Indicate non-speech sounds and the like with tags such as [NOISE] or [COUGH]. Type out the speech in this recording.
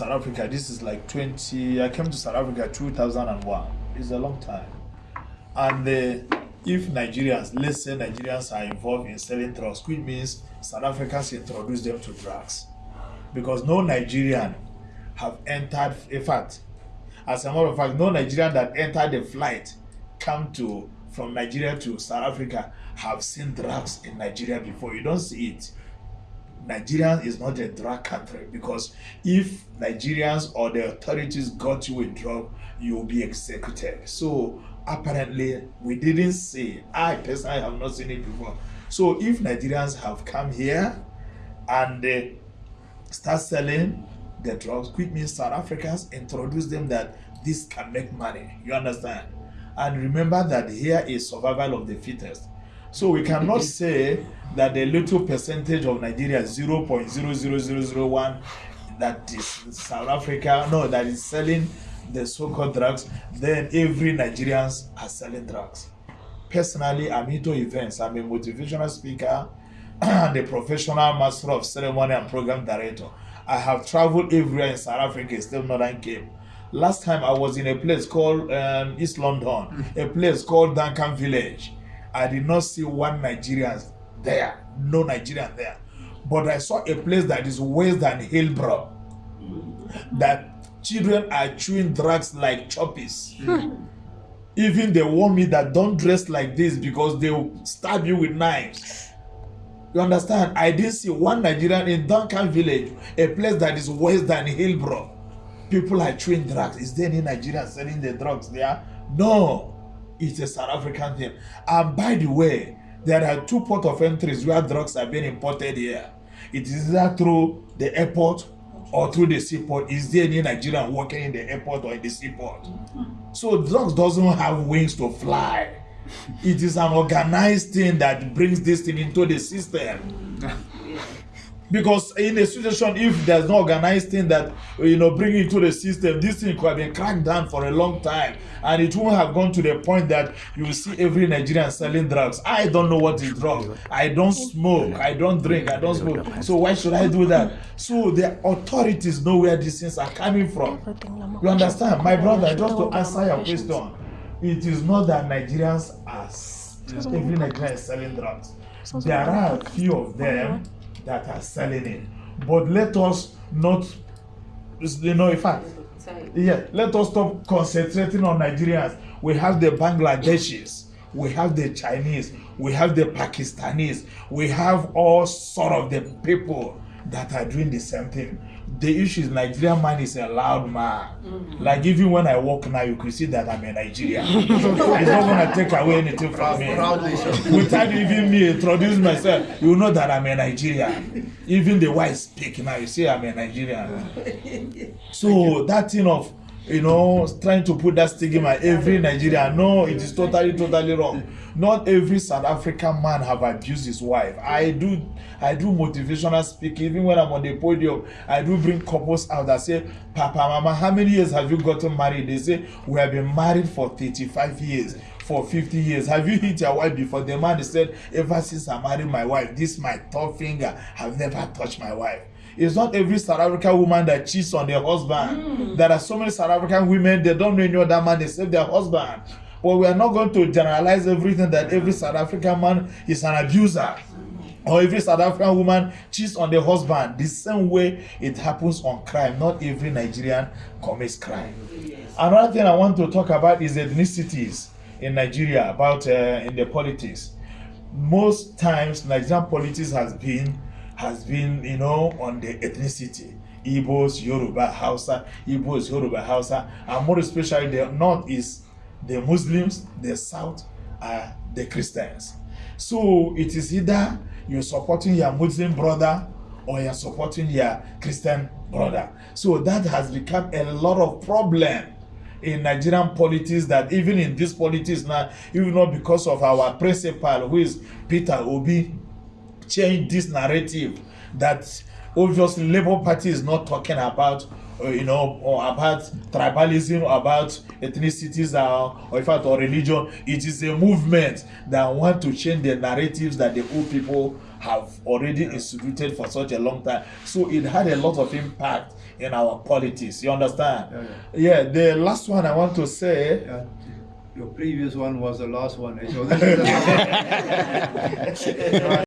South Africa, this is like 20, I came to South Africa 2001. It's a long time. And uh, if Nigerians, let's say Nigerians are involved in selling drugs, which means South Africans introduce them to drugs. Because no Nigerian have entered, in fact, as a matter of fact, no Nigerian that entered the flight come to from Nigeria to South Africa have seen drugs in Nigeria before. You don't see it. Nigeria is not a drug country because if Nigerians or the authorities got you a drug, you will be executed. So apparently, we didn't see. I personally have not seen it before. So if Nigerians have come here and they start selling the drugs, which means South Africans introduce them that this can make money. You understand? And remember that here is survival of the fittest. So we cannot say that the little percentage of Nigeria, 0.00001, that is South Africa, no, that is selling the so-called drugs, then every Nigerians are selling drugs. Personally, I'm into events. I'm a motivational speaker [CLEARS THROAT] and a professional master of ceremony and program director. I have traveled everywhere in South Africa, still Northern Cape. Last time I was in a place called um, East London, a place called Duncan Village. I did not see one Nigerian there, no Nigerian there. But I saw a place that is worse than Hillbrow. That children are chewing drugs like Chappies. Hmm. Even they warn me that don't dress like this because they will stab you with knives. You understand? I didn't see one Nigerian in Duncan village, a place that is worse than Hillbrow. People are chewing drugs. Is there any Nigerian selling the drugs there? No. It's a South African thing. And by the way, there are two port of entries where drugs are being imported here. It is either through the airport or through the seaport. Is there any Nigerian working in the airport or in the seaport? So drugs doesn't have wings to fly. It is an organized thing that brings this thing into the system. Because in a situation if there's no organized thing that you know bring it to the system this thing could have been cracked down for a long time. And it won't have gone to the point that you will see every nigerian selling drugs. I don't know what is drug i don't smoke. I don't drink. I don't smoke. So why should i do that? So the authorities know where these things are coming from. You understand? My brother just to answer your question it is not that nigerians are every nigerian is selling drugs. There are a few of them that are selling it. But let us not, you know, in fact, yeah, let us stop concentrating on Nigerians. We have the Bangladeshis, we have the Chinese, we have the Pakistanis, we have all sort of the people that are doing the same thing. The issue is Nigerian man is a loud man. Mm-hmm. Like even when I walk now, you can see that I'm a Nigerian. [LAUGHS] it's not gonna take away anything from me. Without even me introduce myself, you know that I'm a Nigerian. Even the white speak now, you see I'm a Nigerian. [LAUGHS] So that thing of you know, trying to put that stigma every Nigerian. No, it is totally, totally wrong. Not every South African man have abused his wife. I do, I do motivational speaking. Even when I'm on the podium, I do bring couples out that say, "Papa, Mama, how many years have you gotten married?" They say, "We have been married for 35 years." for 50 years. Have you hit your wife before? The man said, Ever since I married my wife, this my top finger have never touched my wife. It's not every South African woman that cheats on their husband. Mm. There are so many South African women, they don't know any other man, they save their husband. But we are not going to generalize everything that every South African man is an abuser. Or every South African woman cheats on their husband. The same way it happens on crime. Not every Nigerian commits crime. Another thing I want to talk about is ethnicities in Nigeria, about uh, in the politics. Most times, Nigerian politics has been has been, you know, on the ethnicity. Igbos, Yoruba, Hausa, Igbos, Yoruba, Hausa, and more especially the north is the Muslims, the south are the Christians. So it is either you're supporting your Muslim brother or you're supporting your Christian brother. So that has become a lot of problem in Nigerian politics that even in this politics now, even not because of our principal who is Peter Obi, change this narrative that obviously Labour Party is not talking about uh, you know, or about tribalism, about ethnicities, uh, or in fact, or religion. It is a movement that want to change the narratives that the old people have already instituted for such a long time. So it had a lot of impact in our politics. You understand? Yeah, Yeah, the last one I want to say. Yeah, your previous one was the last one. So this is the last one.